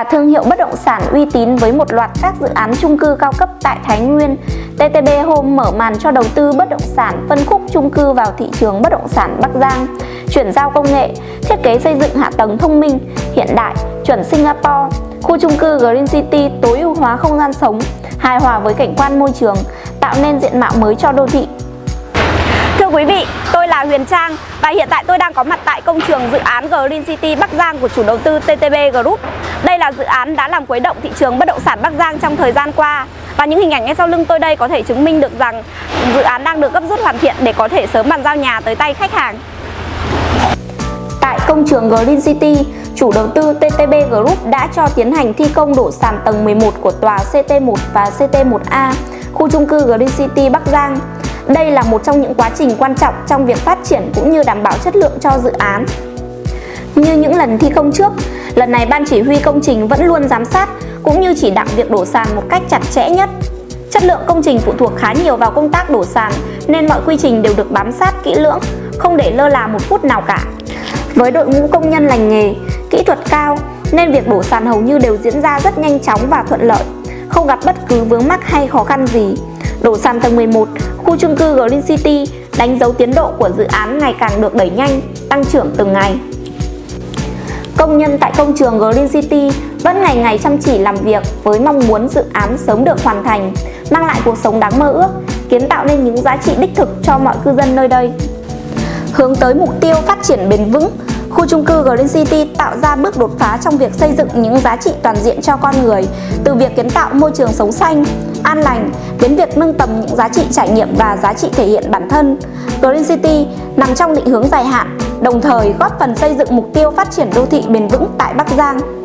là thương hiệu bất động sản uy tín với một loạt các dự án chung cư cao cấp tại Thái Nguyên. TTB Home mở màn cho đầu tư bất động sản phân khúc chung cư vào thị trường bất động sản Bắc Giang, chuyển giao công nghệ, thiết kế xây dựng hạ tầng thông minh, hiện đại, chuẩn Singapore, khu chung cư Green City tối ưu hóa không gian sống, hài hòa với cảnh quan môi trường, tạo nên diện mạo mới cho đô thị. Thưa quý vị, tôi là Huyền Trang và hiện tại tôi đang có mặt tại công trường dự án Green City Bắc Giang của chủ đầu tư TTB Group. Đây là dự án đã làm quấy động thị trường bất động sản Bắc Giang trong thời gian qua và những hình ảnh ngay sau lưng tôi đây có thể chứng minh được rằng dự án đang được gấp rút hoàn thiện để có thể sớm bàn giao nhà tới tay khách hàng. Tại công trường Green City, chủ đầu tư TTB Group đã cho tiến hành thi công đổ sàn tầng 11 của tòa CT1 và CT1A, khu trung cư Green City Bắc Giang. Đây là một trong những quá trình quan trọng trong việc phát triển cũng như đảm bảo chất lượng cho dự án. Như những lần thi công trước, lần này ban chỉ huy công trình vẫn luôn giám sát cũng như chỉ đạo việc đổ sàn một cách chặt chẽ nhất. Chất lượng công trình phụ thuộc khá nhiều vào công tác đổ sàn nên mọi quy trình đều được bám sát kỹ lưỡng, không để lơ là một phút nào cả. Với đội ngũ công nhân lành nghề, kỹ thuật cao nên việc đổ sàn hầu như đều diễn ra rất nhanh chóng và thuận lợi, không gặp bất cứ vướng mắc hay khó khăn gì. Đổ sàn tầng 11, khu chung cư Green City đánh dấu tiến độ của dự án ngày càng được đẩy nhanh, tăng trưởng từng ngày. Công nhân tại công trường Green City vẫn ngày ngày chăm chỉ làm việc với mong muốn dự án sớm được hoàn thành, mang lại cuộc sống đáng mơ ước, kiến tạo nên những giá trị đích thực cho mọi cư dân nơi đây. Hướng tới mục tiêu phát triển bền vững, khu chung cư Green City tạo ra bước đột phá trong việc xây dựng những giá trị toàn diện cho con người, từ việc kiến tạo môi trường sống xanh, an lành đến việc nâng tầm những giá trị trải nghiệm và giá trị thể hiện bản thân. Green City nằm trong định hướng dài hạn, đồng thời góp phần xây dựng mục tiêu phát triển đô thị bền vững tại Bắc Giang.